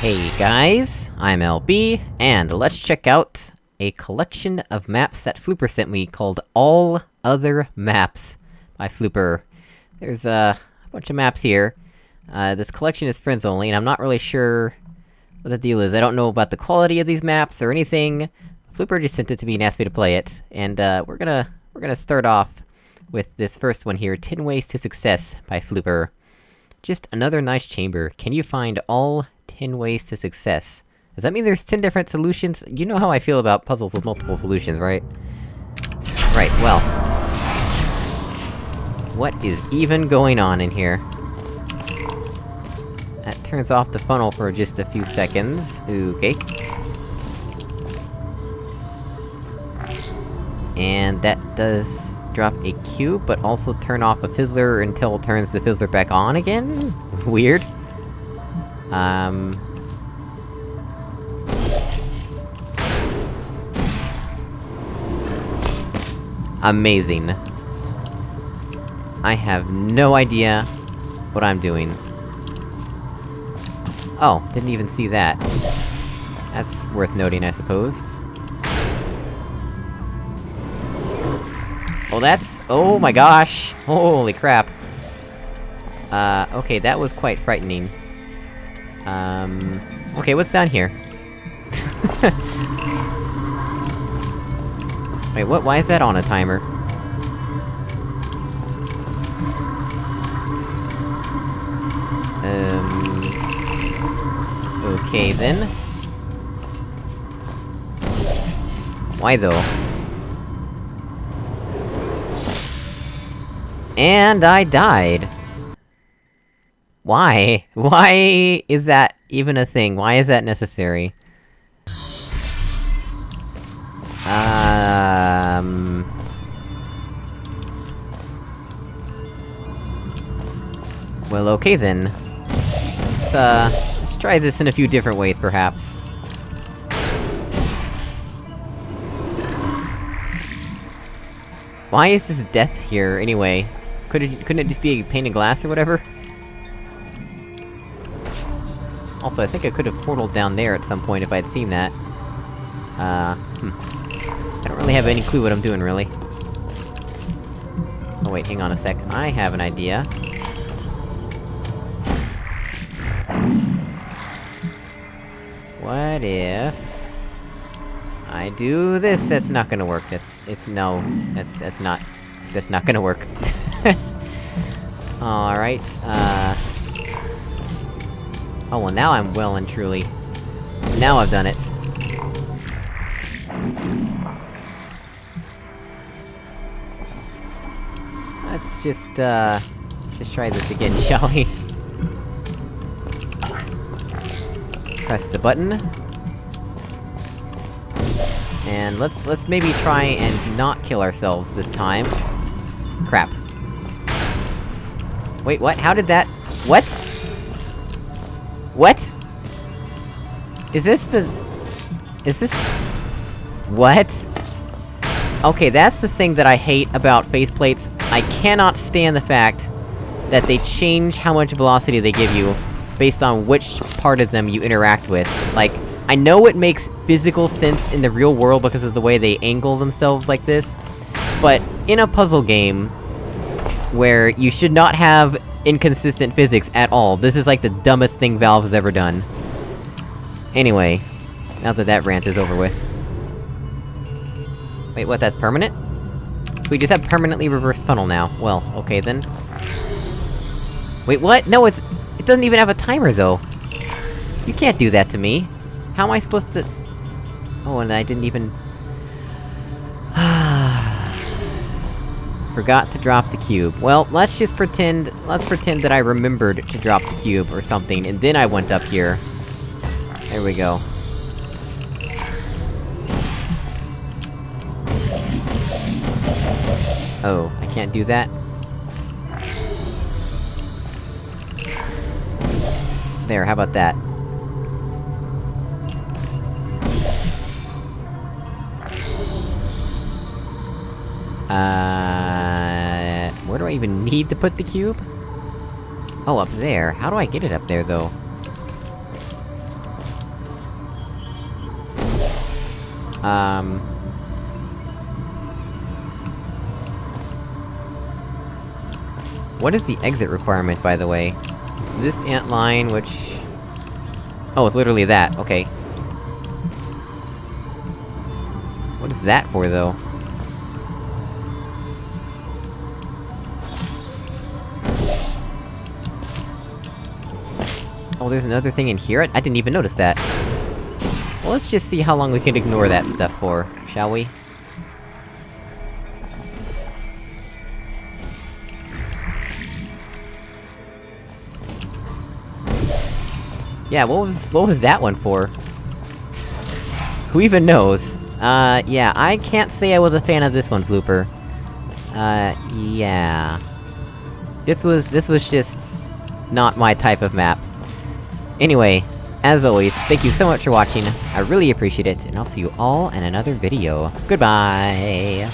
Hey guys, I'm LB, and let's check out a collection of maps that Flooper sent me called All Other Maps by Flooper. There's uh, a bunch of maps here. Uh, this collection is friends only, and I'm not really sure what the deal is. I don't know about the quality of these maps or anything. Flooper just sent it to me and asked me to play it, and uh, we're gonna- we're gonna start off with this first one here, 10 Ways to Success by Flooper. Just another nice chamber. Can you find all 10 ways to success? Does that mean there's 10 different solutions? You know how I feel about puzzles with multiple solutions, right? Right, well... What is even going on in here? That turns off the funnel for just a few seconds. Okay. And that does drop a cube, but also turn off a fizzler until it turns the fizzler back on again? Weird. Um... Amazing. I have no idea what I'm doing. Oh, didn't even see that. That's worth noting, I suppose. Oh, that's- oh my gosh! Holy crap! Uh, okay, that was quite frightening. Um... Okay, what's down here? Wait, what- why is that on a timer? Um... Okay then. Why though? And I died! Why? Why is that even a thing? Why is that necessary? Um... Well, okay then. Let's, uh... Let's try this in a few different ways, perhaps. Why is this death here, anyway? Could it- couldn't it just be a pane of glass or whatever? Also, I think I could've portaled down there at some point if I'd seen that. Uh, hmm. I don't really have any clue what I'm doing, really. Oh wait, hang on a sec. I have an idea. What if... I do this? That's not gonna work, that's- it's- no. That's- that's not- that's not gonna work. Alright, uh... Oh, well now I'm well and truly... Now I've done it. Let's just, uh... Just try this again, shall we? Press the button. And let's- let's maybe try and not kill ourselves this time. Crap. Wait, what? How did that- What?! What?! Is this the... Is this... What?! Okay, that's the thing that I hate about faith plates. I cannot stand the fact that they change how much velocity they give you, based on which part of them you interact with. Like, I know it makes physical sense in the real world because of the way they angle themselves like this, but in a puzzle game, where you should not have inconsistent physics at all, this is like the dumbest thing Valve has ever done. Anyway, now that that rant is over with. Wait, what, that's permanent? So we just have permanently reversed funnel now. Well, okay then. Wait, what? No, it's- it doesn't even have a timer, though! You can't do that to me! How am I supposed to- Oh, and I didn't even... Forgot to drop the cube. Well, let's just pretend- let's pretend that I remembered to drop the cube or something, and then I went up here. There we go. Oh, I can't do that? There, how about that? Uh... I even need to put the cube? Oh, up there. How do I get it up there, though? Um... What is the exit requirement, by the way? This ant line, which... Oh, it's literally that, okay. What is that for, though? Oh, there's another thing in here? I, didn't even notice that. Well, let's just see how long we can ignore that stuff for, shall we? Yeah, what was- what was that one for? Who even knows? Uh, yeah, I can't say I was a fan of this one, Flooper. Uh, yeah... This was- this was just... not my type of map. Anyway, as always, thank you so much for watching, I really appreciate it, and I'll see you all in another video. Goodbye!